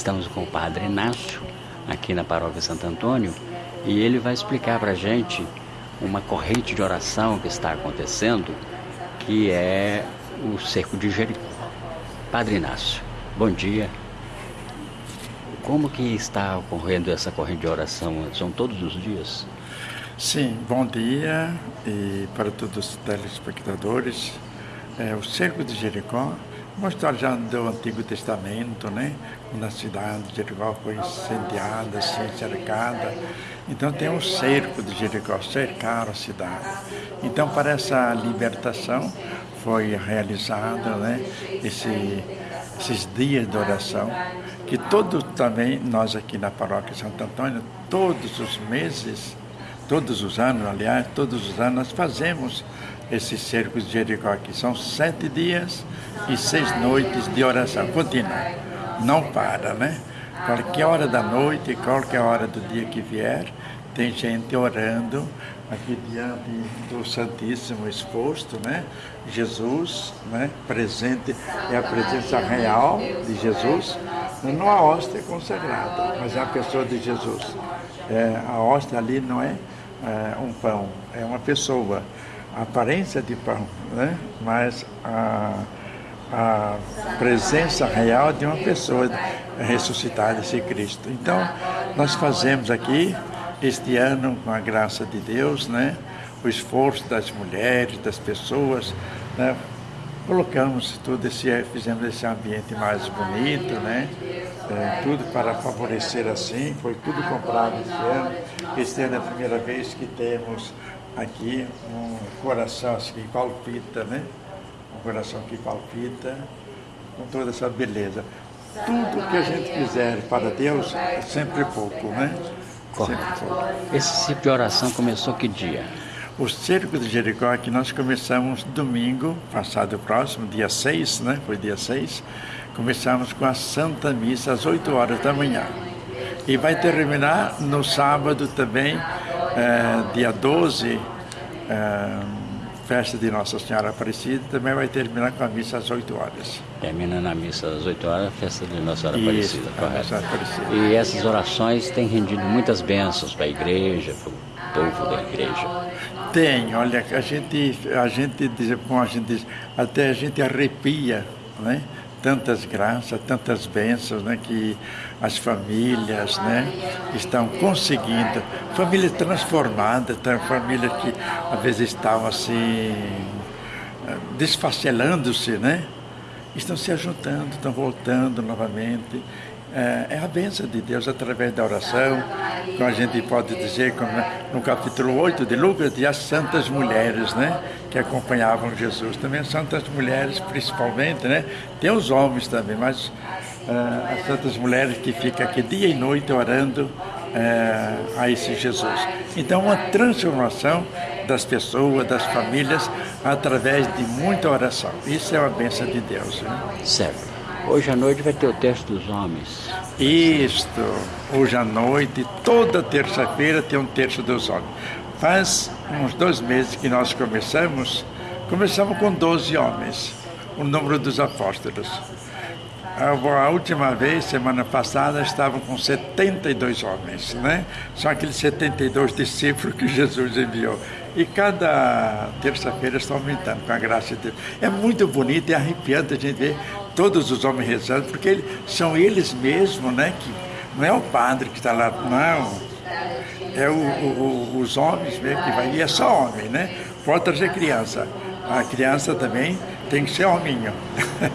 Estamos com o Padre Inácio, aqui na Paróquia Santo Antônio, e ele vai explicar para a gente uma corrente de oração que está acontecendo, que é o Cerco de Jericó. Padre Inácio, bom dia. Como que está ocorrendo essa corrente de oração? São todos os dias? Sim, bom dia e para todos os telespectadores. É, o Cerco de Jericó uma história já do Antigo Testamento, né? Quando a cidade de Jericó foi incendiada, assim, cercada. Então tem um cerco de Jericó, cercaram a cidade. Então para essa libertação foi realizado, né? Esse, esses dias de oração, que todos também, nós aqui na paróquia Santo Antônio, todos os meses, todos os anos, aliás, todos os anos nós fazemos esses cercos de Jericó aqui. São sete dias e seis noites de oração contínua. Não para, né? Qualquer hora da noite, qualquer hora do dia que vier, tem gente orando aqui diante do Santíssimo exposto, né? Jesus, né? Presente, é a presença real de Jesus, não a hóstia consagrada, mas a pessoa de Jesus. É, a hóstia ali não é, é um pão, é uma pessoa aparência de pão, né? mas a, a presença real de uma pessoa ressuscitada, esse Cristo. Então, nós fazemos aqui, este ano, com a graça de Deus, né? o esforço das mulheres, das pessoas, né? colocamos tudo esse, fizemos esse ambiente mais bonito, né? É, tudo para favorecer assim, foi tudo comprado esse ano. Este ano é a primeira vez que temos aqui um coração assim, que palpita, né? Um coração que palpita com toda essa beleza. Tudo que a gente fizer para Deus é sempre pouco, né? Correto. Sempre pouco. Esse tipo de oração começou que dia? O Cerco de Jericó que nós começamos domingo, passado próximo, dia 6, né? Foi dia 6. Começamos com a Santa Missa às 8 horas da manhã. E vai terminar no sábado também, é, dia 12, é, festa de Nossa Senhora Aparecida, também vai terminar com a missa às 8 horas. Termina na missa às 8 horas, festa de Nossa Senhora Aparecida, Isso, correto. Aparecida. E essas orações têm rendido muitas bênçãos para a igreja, para o povo da igreja. Tem, olha, a gente, a gente diz, como a gente diz, até a gente arrepia, né? Tantas graças, tantas bênçãos né, que as famílias né, estão conseguindo. Famílias transformadas, tá, famílias que às vezes estavam assim, desfacelando-se, né? Estão se ajuntando, estão voltando novamente. É, é a bênção de Deus através da oração, como a gente pode dizer como no capítulo 8 de Lucas, de as santas mulheres, né? Que acompanhavam Jesus. Também as santas mulheres, principalmente, né? Tem os homens também, mas uh, as santas mulheres que ficam aqui dia e noite orando uh, a esse Jesus. Então, uma transformação das pessoas, das famílias, através de muita oração. Isso é uma bênção de Deus. Né? Certo. Hoje à noite vai ter o texto dos homens. Isto, hoje à noite, toda terça-feira tem um terço dos homens. Faz uns dois meses que nós começamos, começamos com 12 homens, o número dos apóstolos. A última vez, semana passada, estavam com 72 homens, né? São aqueles 72 discípulos que Jesus enviou. E cada terça-feira está aumentando, com a graça de Deus. É muito bonito e arrepiante a gente ver todos os homens rezando, porque eles, são eles mesmos, né? Que, não é o padre que está lá, não. É o, o, os homens mesmo que vai, e é só homem, né? Pode trazer criança. A criança também tem que ser hominho.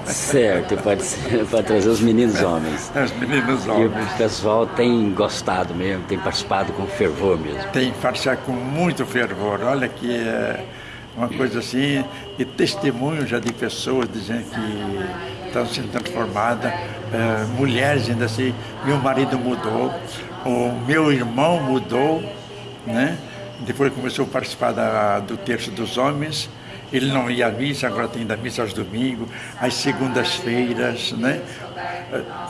Certo, pode, ser, pode trazer os meninos homens. Os meninos homens. E o pessoal tem gostado mesmo, tem participado com fervor mesmo. Tem participado com muito fervor. Olha que é uma coisa assim, e testemunho já de pessoas dizendo que estão sendo transformadas, é, mulheres ainda assim, meu marido mudou, o meu irmão mudou, né? Depois começou a participar da, do terço dos homens, ele não ia à missa, agora tem da missa aos domingos, às segundas-feiras, né?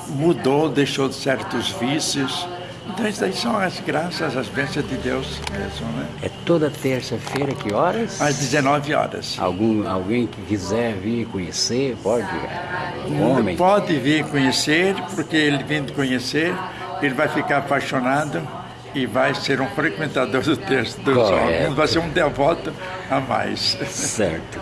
Mudou, deixou certos vícios Então isso aí são as graças, as bênçãos de Deus mesmo, né? É toda terça-feira, que horas? Às 19 horas. Algum, alguém que quiser vir conhecer, pode? Um homem? Pode vir conhecer, porque ele vindo conhecer, ele vai ficar apaixonado e vai ser um frequentador do texto dos Correto. homens, vai ser um devoto a mais. Certo.